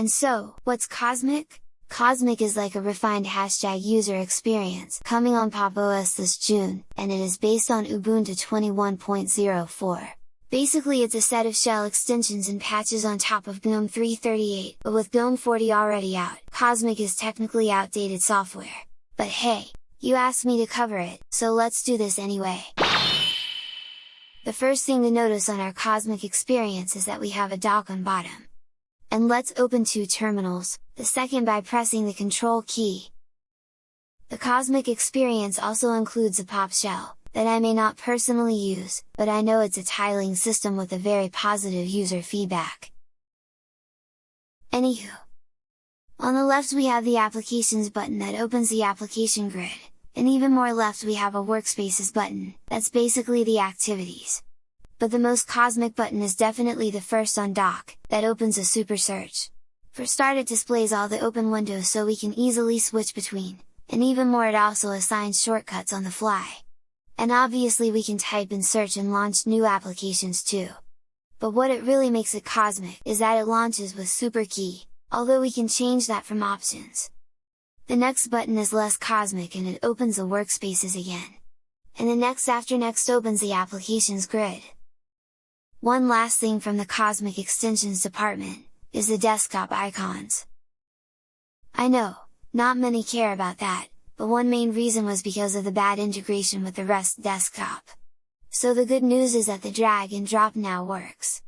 And so, what's Cosmic? Cosmic is like a refined hashtag user experience coming on Pop! OS this June, and it is based on Ubuntu 21.04. Basically it's a set of shell extensions and patches on top of GNOME 338, but with GNOME 40 already out, Cosmic is technically outdated software. But hey, you asked me to cover it, so let's do this anyway! The first thing to notice on our Cosmic experience is that we have a dock on bottom. And let's open two terminals, the second by pressing the Control key. The Cosmic experience also includes a pop shell, that I may not personally use, but I know it's a tiling system with a very positive user feedback. Anywho! On the left we have the Applications button that opens the application grid, and even more left we have a Workspaces button, that's basically the activities. But the most cosmic button is definitely the first on dock, that opens a super search. For start it displays all the open windows so we can easily switch between, and even more it also assigns shortcuts on the fly and obviously we can type in search and launch new applications too. But what it really makes it cosmic is that it launches with super key, although we can change that from options. The next button is less cosmic and it opens the workspaces again. And the next after next opens the applications grid. One last thing from the Cosmic Extensions department, is the desktop icons. I know, not many care about that, but one main reason was because of the bad integration with the REST desktop. So the good news is that the drag and drop now works.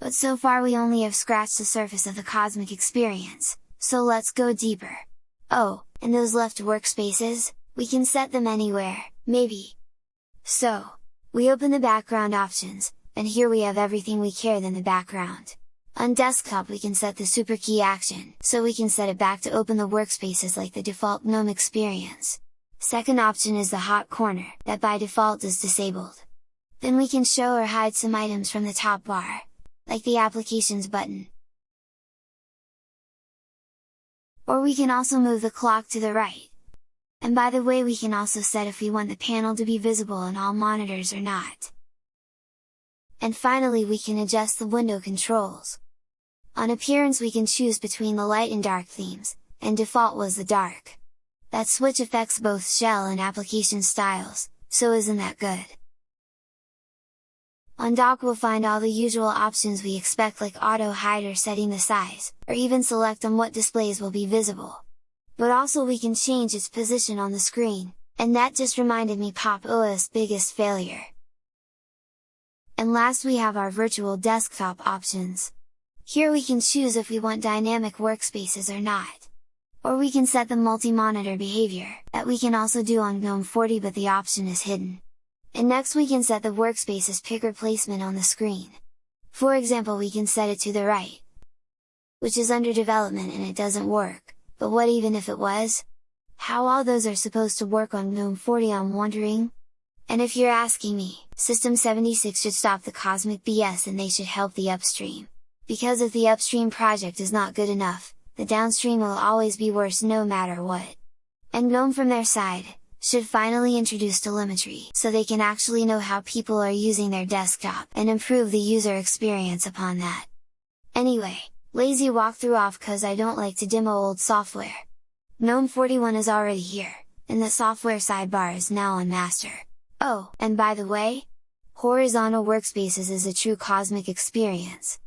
But so far we only have scratched the surface of the Cosmic experience, so let's go deeper! Oh, and those left workspaces, we can set them anywhere, maybe! So, we open the background options, and here we have everything we care in the background. On desktop we can set the super key action, so we can set it back to open the workspaces like the default GNOME experience. Second option is the hot corner, that by default is disabled. Then we can show or hide some items from the top bar, like the applications button. Or we can also move the clock to the right. And by the way we can also set if we want the panel to be visible on all monitors or not. And finally we can adjust the window controls. On appearance we can choose between the light and dark themes, and default was the dark. That switch affects both shell and application styles, so isn't that good? On dock we'll find all the usual options we expect like auto hide or setting the size, or even select on what displays will be visible. But also we can change its position on the screen, and that just reminded me Pop! OS biggest failure. And last we have our virtual desktop options. Here we can choose if we want dynamic workspaces or not. Or we can set the multi-monitor behavior, that we can also do on GNOME 40 but the option is hidden. And next we can set the workspace's picker placement on the screen. For example we can set it to the right, which is under development and it doesn't work, but what even if it was? How all those are supposed to work on GNOME 40 I'm wondering? And if you're asking me, System 76 should stop the cosmic BS and they should help the upstream. Because if the upstream project is not good enough, the downstream will always be worse no matter what. And GNOME from their side, should finally introduce telemetry so they can actually know how people are using their desktop and improve the user experience upon that. Anyway, lazy walkthrough off cause I don't like to demo old software. GNOME 41 is already here, and the software sidebar is now on master. Oh, and by the way, horizontal workspaces is a true cosmic experience,